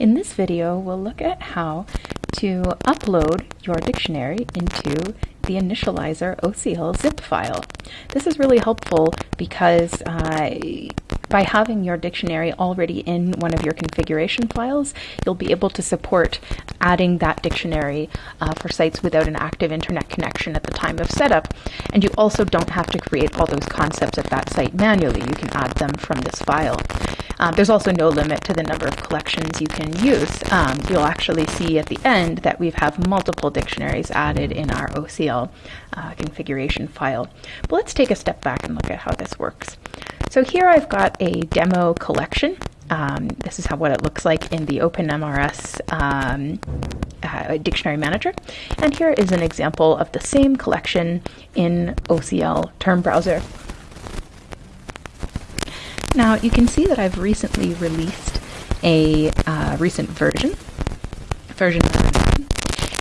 In this video, we'll look at how to upload your dictionary into the initializer OCL zip file. This is really helpful because uh, by having your dictionary already in one of your configuration files, you'll be able to support adding that dictionary uh, for sites without an active internet connection at the time of setup. And you also don't have to create all those concepts at that site manually. You can add them from this file. Um, there's also no limit to the number of collections you can use. Um, you'll actually see at the end that we have multiple dictionaries added in our OCL uh, configuration file. But let's take a step back and look at how this works. So here I've got a demo collection. Um, this is how what it looks like in the OpenMRS um, uh, Dictionary Manager. And here is an example of the same collection in OCL Term Browser. Now you can see that I've recently released a uh, recent version, version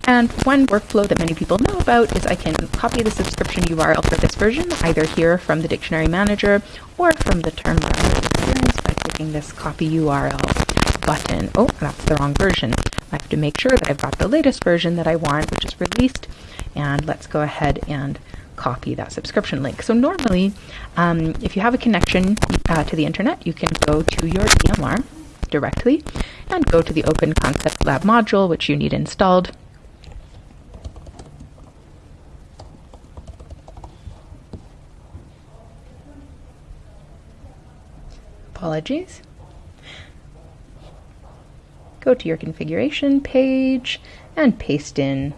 and one workflow that many people know about is I can copy the subscription URL for this version, either here from the Dictionary Manager or from the Term Browser experience by clicking this Copy URL button. Oh, that's the wrong version. I have to make sure that I've got the latest version that I want, which is released. And let's go ahead and copy that subscription link. So normally, um, if you have a connection uh, to the internet, you can go to your EMR directly and go to the Open Concept Lab module, which you need installed. Apologies. Go to your configuration page and paste in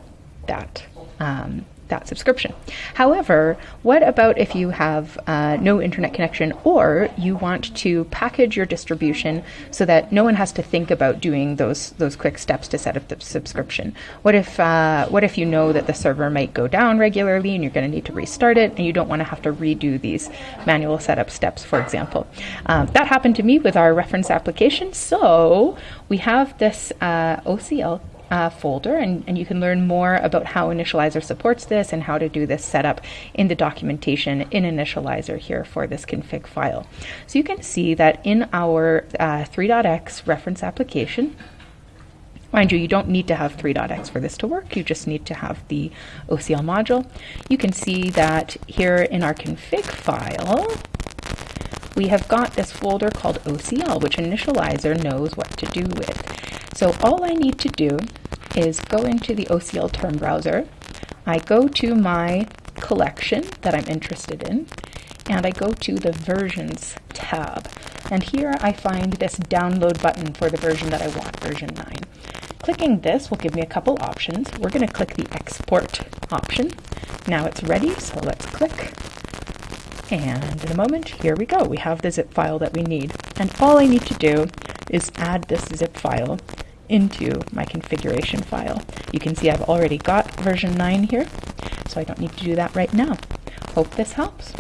that um, that subscription. However, what about if you have uh, no internet connection or you want to package your distribution so that no one has to think about doing those those quick steps to set up the subscription? What if uh, what if you know that the server might go down regularly and you're going to need to restart it and you don't want to have to redo these manual setup steps, for example? Um, that happened to me with our reference application. So we have this uh, OCL uh, folder, and, and you can learn more about how Initializer supports this and how to do this setup in the documentation in Initializer here for this config file. So you can see that in our uh, 3.x reference application, Mind you, you don't need to have 3.x for this to work, you just need to have the OCL module. You can see that here in our config file, we have got this folder called OCL, which Initializer knows what to do with. So all I need to do is go into the OCL term browser. I go to my collection that I'm interested in, and I go to the versions tab. And here I find this download button for the version that I want, version 9. Clicking this will give me a couple options. We're going to click the export option. Now it's ready, so let's click. And in a moment, here we go. We have the zip file that we need. And all I need to do is add this zip file into my configuration file. You can see I've already got version 9 here, so I don't need to do that right now. Hope this helps.